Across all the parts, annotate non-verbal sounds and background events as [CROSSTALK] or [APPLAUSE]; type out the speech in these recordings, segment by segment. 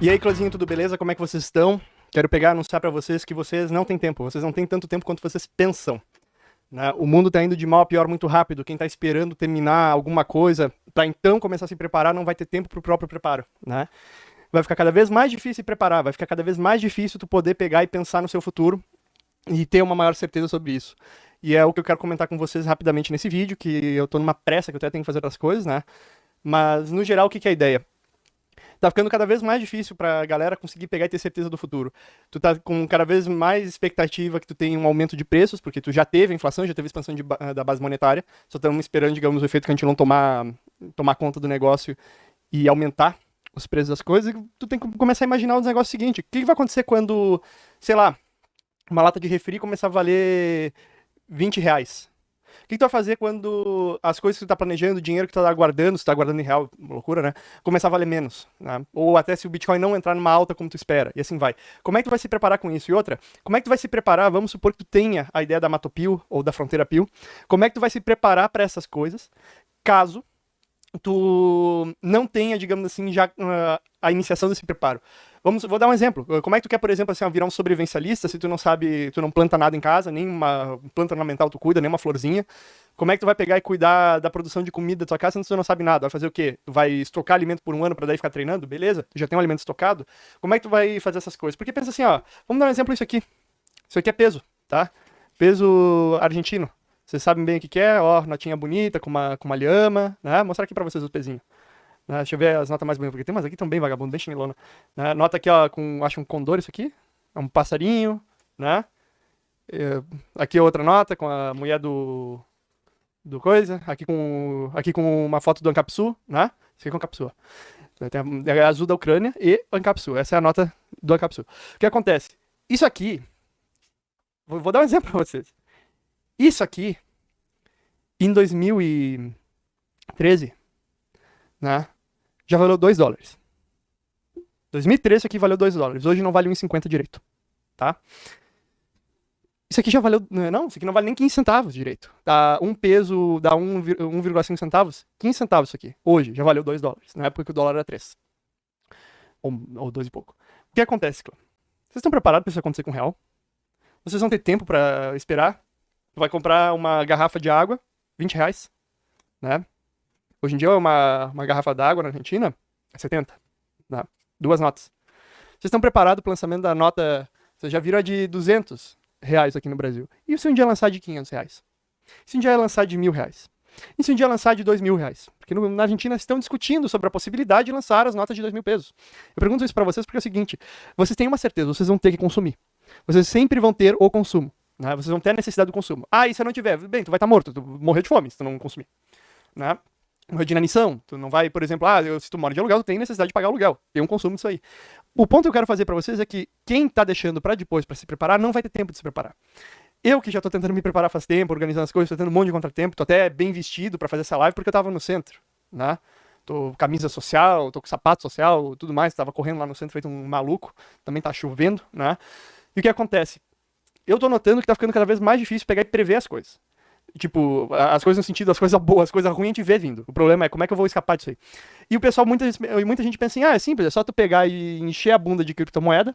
E aí, Clãzinho, tudo beleza? Como é que vocês estão? Quero pegar e anunciar para vocês que vocês não têm tempo. Vocês não têm tanto tempo quanto vocês pensam. Né? O mundo está indo de mal a pior muito rápido. Quem está esperando terminar alguma coisa para então começar a se preparar não vai ter tempo para o próprio preparo. Né? Vai ficar cada vez mais difícil se preparar, vai ficar cada vez mais difícil tu poder pegar e pensar no seu futuro e ter uma maior certeza sobre isso. E é o que eu quero comentar com vocês rapidamente nesse vídeo, que eu estou numa pressa que eu até tenho que fazer outras coisas, né? Mas, no geral, o que, que é a ideia? Tá ficando cada vez mais difícil pra galera conseguir pegar e ter certeza do futuro. Tu tá com cada vez mais expectativa que tu tenha um aumento de preços, porque tu já teve inflação, já teve expansão de, da base monetária, só estamos esperando, digamos, o efeito que a gente não tomar, tomar conta do negócio e aumentar os preços das coisas, tu tem que começar a imaginar o negócio seguinte, o que, que vai acontecer quando, sei lá, uma lata de refri começar a valer 20 reais? Que, que tu vai fazer quando as coisas que tu tá planejando, o dinheiro que tu tá guardando, se tu tá guardando em real, loucura, né? Começar a valer menos, né? Ou até se o Bitcoin não entrar numa alta como tu espera, e assim vai. Como é que tu vai se preparar com isso? E outra, como é que tu vai se preparar, vamos supor que tu tenha a ideia da Matopil ou da Fronteira Pil, como é que tu vai se preparar para essas coisas, caso tu não tenha, digamos assim, já uh, a iniciação desse preparo. Vamos, vou dar um exemplo. Como é que tu quer, por exemplo, assim, virar um sobrevivencialista se tu não sabe, tu não planta nada em casa, nem uma planta ornamental tu cuida, nem uma florzinha? Como é que tu vai pegar e cuidar da produção de comida da tua casa se tu não sabe nada? Vai fazer o quê? Tu vai estocar alimento por um ano para daí ficar treinando? Beleza? Tu já tem um alimento estocado? Como é que tu vai fazer essas coisas? Porque pensa assim, ó, vamos dar um exemplo isso aqui. Isso aqui é peso, tá? Peso argentino. Vocês sabem bem o que, que é, ó, notinha bonita, com uma, com uma lhama, né? Vou mostrar aqui pra vocês o pezinho. Né? Deixa eu ver as notas mais bonitas, porque tem umas aqui tão bem vagabundo, bem chinelona. Né? Nota aqui, ó, com, acho um condor isso aqui, é um passarinho, né? É, aqui outra nota com a mulher do, do coisa, aqui com, aqui com uma foto do Ancapsu, né? Isso aqui é o Ancapsu, Tem a, azul da Ucrânia e Ancapsu, essa é a nota do Ancapsu. O que acontece? Isso aqui, vou, vou dar um exemplo pra vocês. Isso aqui, em 2013, né? Já valeu 2 dólares. 2013 isso aqui valeu 2 dólares, hoje não vale 1,50 direito, tá? Isso aqui já valeu, não, isso aqui não vale nem 15 centavos direito. Dá um peso, dá 1,5 centavos, 15 centavos isso aqui. Hoje já valeu 2 dólares, na época que o dólar era 3. Ou 2 e pouco. O que acontece, Clã? Vocês estão preparados para isso acontecer com o real? Vocês vão ter tempo para esperar? Vai comprar uma garrafa de água, 20 reais, né? Hoje em dia, uma, uma garrafa d'água na Argentina é 70. Né? Duas notas. Vocês estão preparados para o lançamento da nota... Vocês já viram a de 200 reais aqui no Brasil. E se um dia lançar de 500 reais? E se um dia lançar de mil reais? E se um dia lançar de dois mil reais? Porque no, na Argentina estão discutindo sobre a possibilidade de lançar as notas de dois mil pesos. Eu pergunto isso para vocês porque é o seguinte, vocês têm uma certeza, vocês vão ter que consumir. Vocês sempre vão ter o consumo. Né? Vocês vão ter a necessidade do consumo. Ah, e se eu não tiver? Bem, tu vai estar tá morto, tu morrer de fome se tu não consumir. Né? De inanição. Tu não vai, por exemplo, ah, se tu mora de aluguel, tu tem necessidade de pagar aluguel. Tem um consumo disso aí. O ponto que eu quero fazer para vocês é que quem tá deixando para depois para se preparar não vai ter tempo de se preparar. Eu que já tô tentando me preparar faz tempo, organizando as coisas, tô tendo um monte de contratempo, tô até bem vestido para fazer essa live porque eu tava no centro, né? Tô camisa social, tô com sapato social, tudo mais, tava correndo lá no centro feito um maluco, também tá chovendo, né? E o que acontece? Eu tô notando que tá ficando cada vez mais difícil pegar e prever as coisas. Tipo, as coisas no sentido, as coisas boas, as coisas ruins a gente vê vindo. O problema é como é que eu vou escapar disso aí. E o pessoal, muita, muita gente pensa assim, ah, é simples, é só tu pegar e encher a bunda de criptomoeda,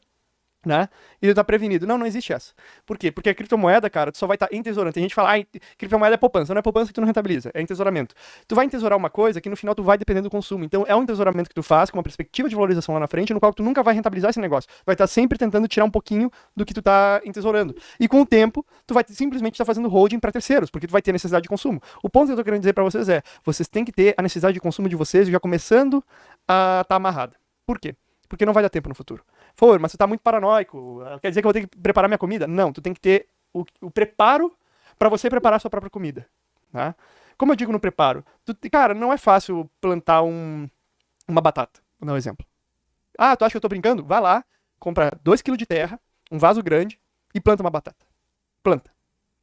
né? E ele tá prevenido. Não, não existe essa. Por quê? Porque a criptomoeda, cara, tu só vai estar tá entesourando. Tem gente que fala, ah, criptomoeda é poupança. Não é poupança que tu não rentabiliza, é entesouramento. Tu vai entesourar uma coisa que no final tu vai depender do consumo. Então é um entesouramento que tu faz com uma perspectiva de valorização lá na frente, no qual tu nunca vai rentabilizar esse negócio. Vai estar tá sempre tentando tirar um pouquinho do que tu tá entesourando. E com o tempo, tu vai simplesmente estar tá fazendo holding para terceiros, porque tu vai ter necessidade de consumo. O ponto que eu tô querendo dizer para vocês é, vocês têm que ter a necessidade de consumo de vocês já começando a estar tá amarrada. Por quê? Porque não vai dar tempo no futuro. For, mas você tá muito paranoico. Quer dizer que eu vou ter que preparar minha comida? Não, tu tem que ter o, o preparo para você preparar sua própria comida. Tá? Como eu digo no preparo, tu, cara, não é fácil plantar um, uma batata. Vou dar um exemplo. Ah, tu acha que eu tô brincando? Vai lá, compra 2kg de terra, um vaso grande e planta uma batata. Planta.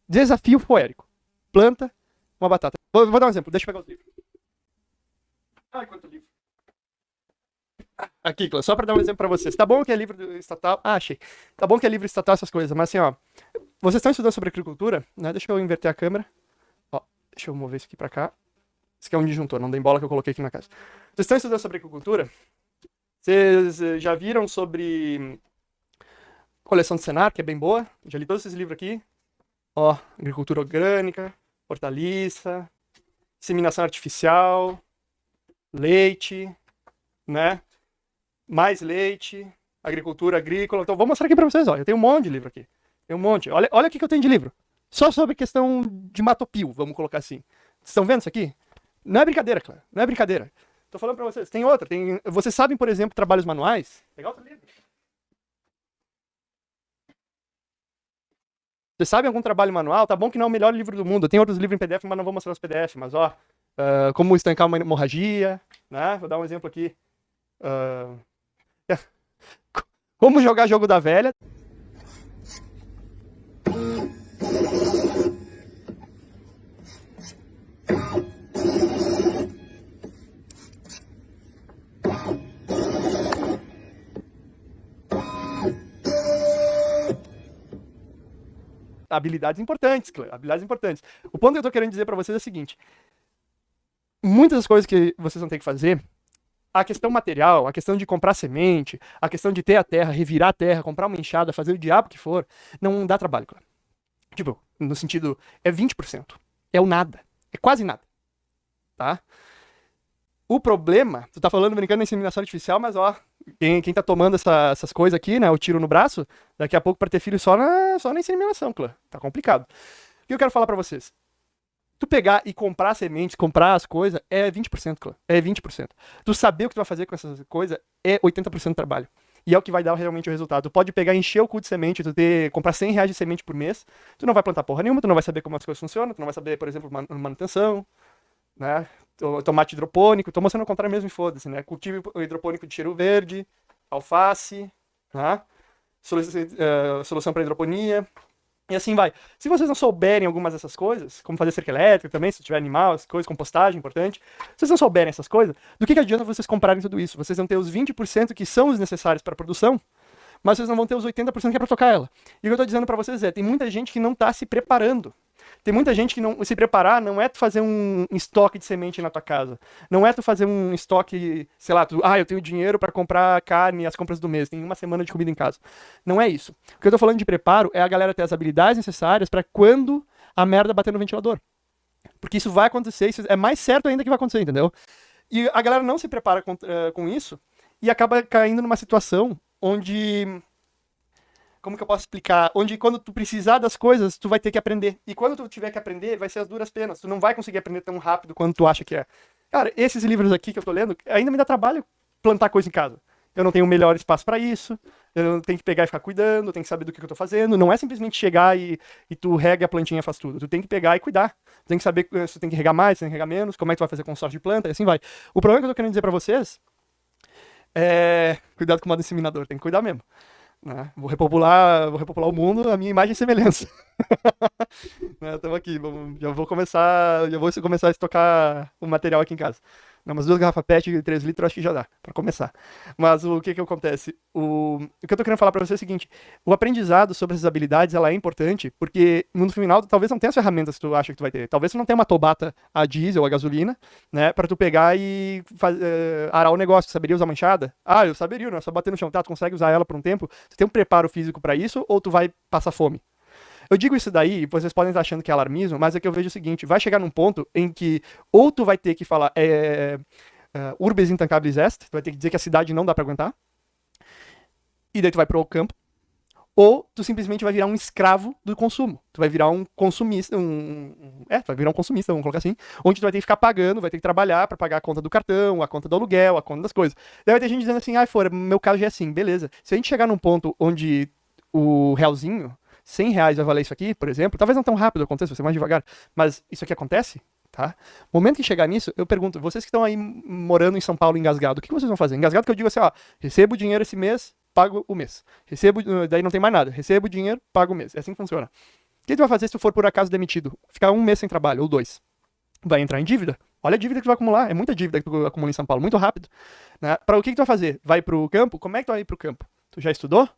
Desafio poérico. Planta uma batata. Vou, vou dar um exemplo, deixa eu pegar os livros. Ai, quanto livro. Aqui, só para dar um exemplo para vocês. Tá bom que é livro estatal. Ah, achei. Tá bom que é livro estatal, essas coisas, mas assim, ó. Vocês estão estudando sobre agricultura, né? Deixa eu inverter a câmera. Ó, deixa eu mover isso aqui para cá. Isso aqui é um disjuntor, não tem bola que eu coloquei aqui na casa. Vocês estão estudando sobre agricultura? Vocês eh, já viram sobre coleção de Senar, que é bem boa? Já li todos esses livros aqui. Ó, agricultura orgânica, hortaliça, inseminação artificial, leite, né? Mais leite, agricultura agrícola. Então, vou mostrar aqui para vocês, ó. Eu tenho um monte de livro aqui. Tem um monte. Olha, olha o que eu tenho de livro. Só sobre questão de matopio, vamos colocar assim. Estão vendo isso aqui? Não é brincadeira, claro. Não é brincadeira. Tô falando para vocês. Tem outra. Tem... Vocês sabem, por exemplo, trabalhos manuais? Pegar outro livro. Vocês sabem algum trabalho manual? Tá bom que não é o melhor livro do mundo. Tem outros livros em PDF, mas não vou mostrar os PDF. Mas, ó, uh, como estancar uma hemorragia, né? Vou dar um exemplo aqui. Uh... [LAUGHS] Como jogar jogo da velha. habilidades importantes, habilidades importantes. O ponto que eu tô querendo dizer para vocês é o seguinte: muitas das coisas que vocês vão ter que fazer, a questão material, a questão de comprar semente, a questão de ter a terra, revirar a terra, comprar uma enxada, fazer o diabo que for, não dá trabalho, claro. Tipo, no sentido, é 20%. É o nada. É quase nada. Tá? O problema, tu tá falando brincando na inseminação artificial, mas ó, quem, quem tá tomando essa, essas coisas aqui, né, o tiro no braço, daqui a pouco para ter filho só na, só na inseminação, claro. Tá complicado. O que eu quero falar para vocês? Tu pegar e comprar sementes, comprar as coisas, é 20%, claro. É 20%. Tu saber o que tu vai fazer com essas coisas é 80% do trabalho. E é o que vai dar realmente o resultado. Tu pode pegar, encher o cu de semente, tu ter, comprar 100 reais de semente por mês, tu não vai plantar porra nenhuma, tu não vai saber como as coisas funcionam, tu não vai saber, por exemplo, manutenção, né? tomate hidropônico, tô mostrando o contrário mesmo e foda-se, né? Cultivo hidropônico de cheiro verde, alface, né? Solução, uh, solução para hidroponia, e assim vai. Se vocês não souberem algumas dessas coisas, como fazer cerca elétrica também, se tiver animal, as coisas, compostagem, importante. Se vocês não souberem essas coisas, do que, que adianta vocês comprarem tudo isso? Vocês vão ter os 20% que são os necessários para a produção, mas vocês não vão ter os 80% que é para tocar ela. E o que eu estou dizendo para vocês é, tem muita gente que não está se preparando tem muita gente que não se preparar não é tu fazer um estoque de semente na tua casa. Não é tu fazer um estoque, sei lá, tu, ah, eu tenho dinheiro para comprar carne as compras do mês, tem uma semana de comida em casa. Não é isso. O que eu tô falando de preparo é a galera ter as habilidades necessárias para quando a merda bater no ventilador. Porque isso vai acontecer, isso é mais certo ainda que vai acontecer, entendeu? E a galera não se prepara com, uh, com isso e acaba caindo numa situação onde como que eu posso explicar? Onde quando tu precisar das coisas, tu vai ter que aprender. E quando tu tiver que aprender, vai ser as duras penas. Tu não vai conseguir aprender tão rápido quanto tu acha que é. Cara, esses livros aqui que eu tô lendo, ainda me dá trabalho plantar coisa em casa. Eu não tenho o melhor espaço para isso. Eu tenho que pegar e ficar cuidando, tenho que saber do que eu tô fazendo. Não é simplesmente chegar e, e tu rega a plantinha faz tudo. Tu tem que pegar e cuidar. Tu tem que saber eh, se tu tem que regar mais, se tem que regar menos, como é que tu vai fazer com sorte de planta, e assim vai. O problema que eu tô querendo dizer para vocês é. Cuidado com o modo inseminador, tem que cuidar mesmo. Né? Vou, repopular, vou repopular o mundo a minha imagem e semelhança. Estamos [LAUGHS] né? aqui, já vou começar, já vou começar a estocar o material aqui em casa. Não, umas duas garrafas PET de 3 litros acho que já dá, para começar. Mas o que que acontece? O, o que eu tô querendo falar para você é o seguinte, o aprendizado sobre essas habilidades, ela é importante, porque no final, talvez não tenha as ferramentas que tu acha que tu vai ter. Talvez tu não tenha uma tobata a diesel, a gasolina, né, para tu pegar e faz, uh, arar o negócio. Saberia usar manchada? Ah, eu saberia, não é só bater no chão. Tá, tu consegue usar ela por um tempo? Tu tem um preparo físico para isso ou tu vai passar fome? Eu digo isso daí, vocês podem estar achando que é alarmismo, mas é que eu vejo o seguinte: vai chegar num ponto em que ou tu vai ter que falar é, é, urbes intancabilis est, tu vai ter que dizer que a cidade não dá para aguentar, e daí tu vai pro campo, ou tu simplesmente vai virar um escravo do consumo. Tu vai virar um consumista, um, é, tu vai virar um consumista, vamos colocar assim, onde tu vai ter que ficar pagando, vai ter que trabalhar para pagar a conta do cartão, a conta do aluguel, a conta das coisas. Daí vai ter gente dizendo assim, ah, fora, meu caso já é assim, beleza. Se a gente chegar num ponto onde o realzinho 100 reais vai valer isso aqui, por exemplo, talvez não tão rápido aconteça, vai ser mais devagar, mas isso aqui acontece, tá? Momento que chegar nisso, eu pergunto, vocês que estão aí morando em São Paulo engasgado, o que vocês vão fazer? Engasgado que eu digo assim, ó, recebo dinheiro esse mês, pago o mês. Recebo, daí não tem mais nada. Recebo dinheiro, pago o mês. É assim que funciona. O que tu vai fazer se tu for por acaso demitido? Ficar um mês sem trabalho, ou dois. Vai entrar em dívida. Olha a dívida que tu vai acumular. É muita dívida que tu acumula em São Paulo, muito rápido. Né? Para o que, que tu vai fazer? Vai pro campo? Como é que tu vai ir pro campo? Tu já estudou?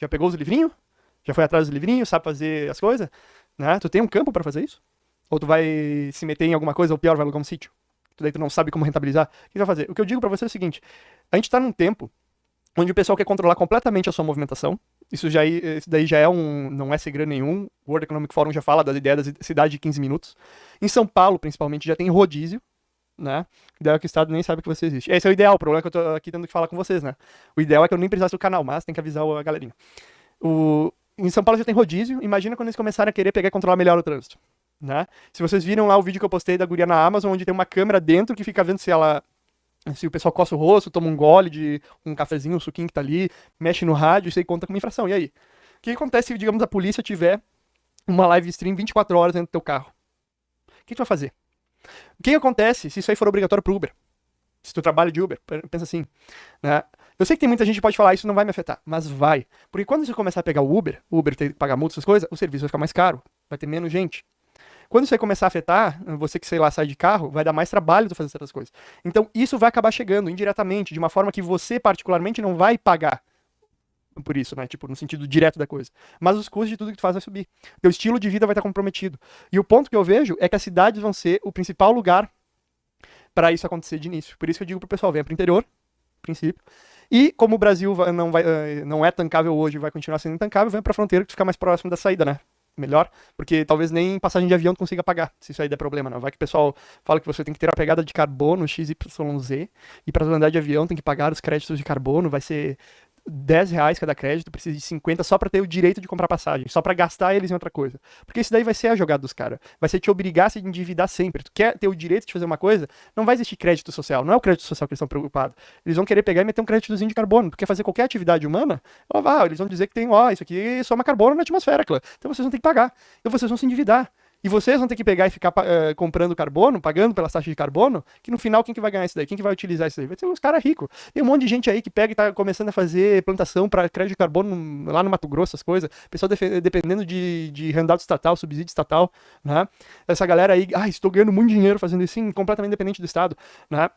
Já pegou os livrinhos? Já foi atrás do livrinho, sabe fazer as coisas? Né? Tu tem um campo para fazer isso? Ou tu vai se meter em alguma coisa, ou pior, vai alugar um sítio? Tu daí tu não sabe como rentabilizar. O que tu vai fazer? O que eu digo para você é o seguinte: a gente tá num tempo onde o pessoal quer controlar completamente a sua movimentação. Isso, já, isso daí já é um. não é segredo nenhum. O World Economic Forum já fala da ideia da cidade de 15 minutos. Em São Paulo, principalmente, já tem rodízio, né? Ideal é que o Estado nem sabe que você existe. Esse é o ideal, o problema é que eu tô aqui tendo que falar com vocês, né? O ideal é que eu nem precisasse do canal, mas tem que avisar a galerinha. O... Em São Paulo já tem rodízio, imagina quando eles começarem a querer pegar e controlar melhor o trânsito. Né? Se vocês viram lá o vídeo que eu postei da guria na Amazon, onde tem uma câmera dentro que fica vendo se ela se o pessoal coça o rosto, toma um gole de um cafezinho, um suquinho que tá ali, mexe no rádio, isso aí conta como infração. E aí? O que acontece se, digamos, a polícia tiver uma live stream 24 horas dentro do teu carro? O que tu vai fazer? O que acontece se isso aí for obrigatório pro Uber? Se tu trabalha de Uber, pensa assim, né? Eu sei que tem muita gente que pode falar, isso não vai me afetar, mas vai. Porque quando você começar a pegar o Uber, o Uber ter que pagar multa, essas coisas, o serviço vai ficar mais caro, vai ter menos gente. Quando isso aí começar a afetar, você que, sei lá, sai de carro, vai dar mais trabalho de fazer certas coisas. Então, isso vai acabar chegando indiretamente, de uma forma que você, particularmente, não vai pagar por isso, né? Tipo, no sentido direto da coisa. Mas os custos de tudo que tu faz vai subir. Teu estilo de vida vai estar comprometido. E o ponto que eu vejo é que as cidades vão ser o principal lugar para isso acontecer de início. Por isso que eu digo pro pessoal, venha pro interior, princípio. E como o Brasil não, vai, eh, não é tancável hoje, vai continuar sendo intancável, venha pra fronteira que fica mais próximo da saída, né? melhor, porque talvez nem passagem de avião consiga pagar, se isso aí der problema, não. Vai que o pessoal fala que você tem que ter a pegada de carbono XYZ, e para andar de avião tem que pagar os créditos de carbono, vai ser 10 reais cada crédito, precisa de 50 só para ter o direito de comprar passagem, só para gastar eles em outra coisa. Porque isso daí vai ser a jogada dos caras. Vai ser te obrigar a se endividar sempre. Tu quer ter o direito de fazer uma coisa, não vai existir crédito social. Não é o crédito social que eles estão preocupados. Eles vão querer pegar e meter um créditozinho de carbono. Quer fazer qualquer atividade humana, ó, eles vão dizer que tem, ó, isso aqui soma carbono na atmosfera, claro. Então vocês vão ter que pagar. Então vocês vão se endividar. E vocês vão ter que pegar e ficar uh, comprando carbono, pagando pelas taxas de carbono, que no final quem que vai ganhar isso daí? Quem que vai utilizar isso daí? Vai ser uns caras ricos. Tem um monte de gente aí que pega e tá começando a fazer plantação para crédito de carbono lá no Mato Grosso, essas coisas. Pessoal dependendo de, de handout estatal, subsídio estatal, né? Essa galera aí, ah, estou ganhando muito dinheiro fazendo isso, sim, completamente independente do Estado, né?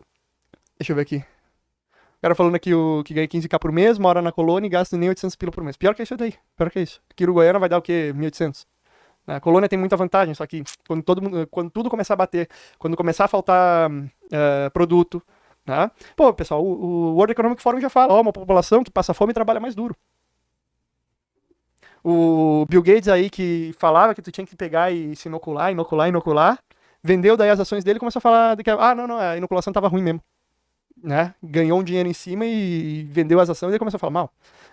Deixa eu ver aqui. O cara falando aqui o, que ganha 15k por mês, mora na colônia e gasta nem 800 pila por mês. Pior que isso daí. Pior que isso. Goiânia vai dar o quê? 1.800. A colônia tem muita vantagem, só que quando, todo quando tudo começar a bater, quando começar a faltar uh, produto, né? Pô, pessoal, o, o, World Economic Forum já fala, ó, uma população que passa fome trabalha mais duro. O Bill Gates aí que falava que tu tinha que pegar e se inocular, inocular, inocular, vendeu daí as ações dele e começou a falar que, ah, não, não, a inoculação tava ruim mesmo. Né? Ganhou um dinheiro em cima e vendeu as ações e começou a falar mal.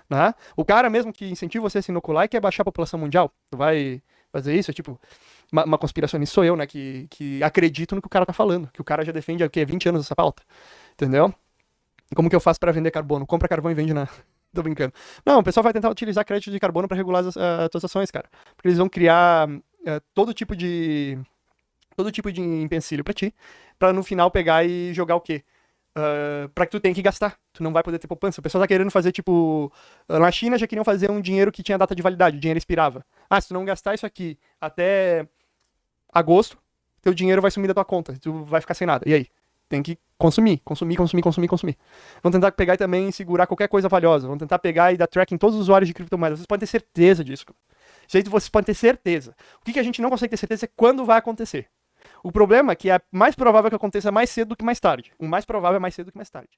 Né? O cara mesmo que incentiva você a se inocular e quer baixar a população mundial. Tu vai fazer isso, é tipo, uma, uma conspiracionista sou eu, né, que, que acredito no que o cara tá falando, que o cara já defende há o quê, 20 anos essa pauta, entendeu? Como que eu faço para vender carbono? Compra carvão e vende na... [LAUGHS] Tô brincando. Não, o pessoal vai tentar utilizar crédito de carbono para regular as, uh, as ações, cara. Porque eles vão criar uh, todo tipo de todo tipo de empecilho para ti, para no final pegar e jogar o quê? Uh, para que tu tenha que gastar. Tu não vai poder ter poupança. O pessoal tá querendo fazer, tipo. Na China já queriam fazer um dinheiro que tinha data de validade, o dinheiro expirava. Ah, se não gastar isso aqui até agosto, teu dinheiro vai sumir da tua conta. Tu vai ficar sem nada. E aí? Tem que consumir, consumir, consumir, consumir, consumir. Vão tentar pegar e também segurar qualquer coisa valiosa. Vão tentar pegar e dar tracking em todos os usuários de criptomoedas. Vocês podem ter certeza disso. Isso vocês podem ter certeza. O que a gente não consegue ter certeza é quando vai acontecer. O problema é que é mais provável que aconteça mais cedo do que mais tarde. O mais provável é mais cedo do que mais tarde.